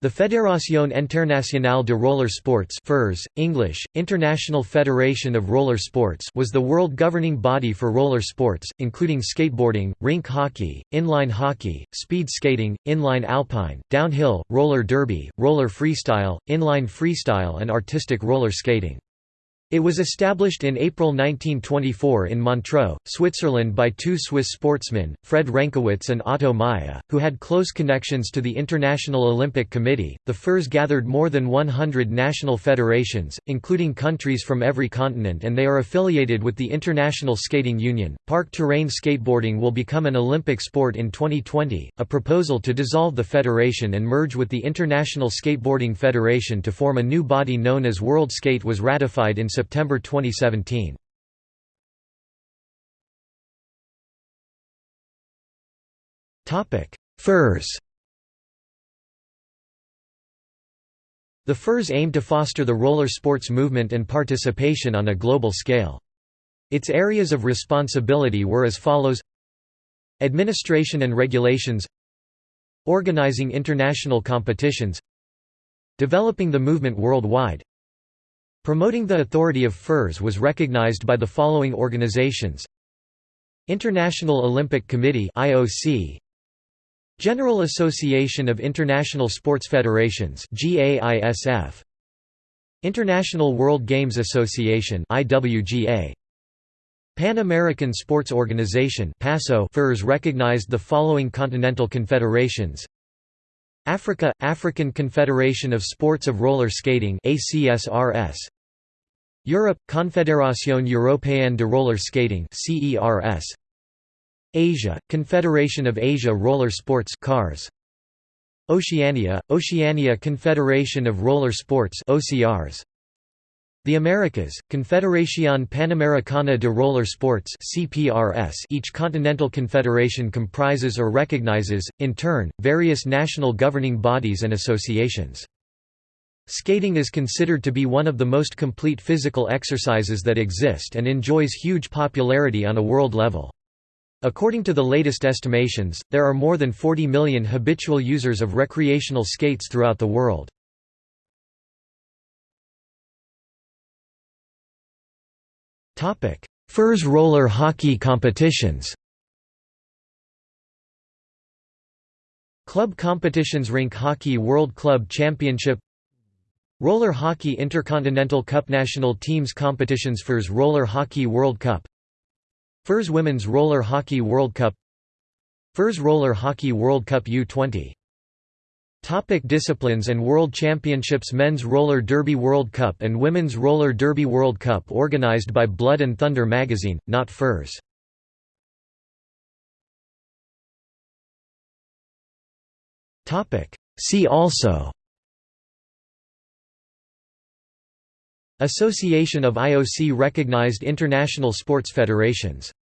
The Fédération Internationale de Roller Sports FIRS, English, International Federation of Roller Sports was the world governing body for roller sports, including skateboarding, rink hockey, inline hockey, speed skating, inline alpine, downhill, roller derby, roller freestyle, inline freestyle and artistic roller skating. It was established in April 1924 in Montreux, Switzerland by two Swiss sportsmen, Fred Renkewitz and Otto Meyer, who had close connections to the International Olympic Committee. The FIRS gathered more than 100 national federations, including countries from every continent, and they are affiliated with the International Skating Union. Park terrain skateboarding will become an Olympic sport in 2020. A proposal to dissolve the federation and merge with the International Skateboarding Federation to form a new body known as World Skate was ratified in September 2017. Furs. The FIRS aimed to foster the roller sports movement and participation on a global scale. Its areas of responsibility were as follows. Administration and regulations. Organizing international competitions. Developing the movement worldwide Promoting the authority of FIRS was recognized by the following organizations. International Olympic Committee IOC General Association of International Sports Federations GAISF International World Games Association IWGA Pan American Sports Organization PASO FIRS recognized the following continental confederations. Africa – African Confederation of Sports of Roller Skating ACSRS Europe – Confédération Européenne de Roller Skating Asia – Confederation of Asia Roller Sports CARS. Oceania – Oceania Confederation of Roller Sports OCRS the Americas, Confederación Panamericana de Roller Sports CPRS each continental confederation comprises or recognizes, in turn, various national governing bodies and associations. Skating is considered to be one of the most complete physical exercises that exist and enjoys huge popularity on a world level. According to the latest estimations, there are more than 40 million habitual users of recreational skates throughout the world. FIRS roller hockey competitions Club competitions Rink Hockey World Club Championship Roller Hockey Intercontinental Cup National Teams Competitions FIRS Roller Hockey World Cup. FIRS Women's Roller Hockey World Cup. FIRS Roller Hockey World Cup U20 Topic disciplines and World Championships Men's Roller Derby World Cup and Women's Roller Derby World Cup organized by Blood and Thunder magazine, not FIRS. See also Association of IOC-recognized international sports federations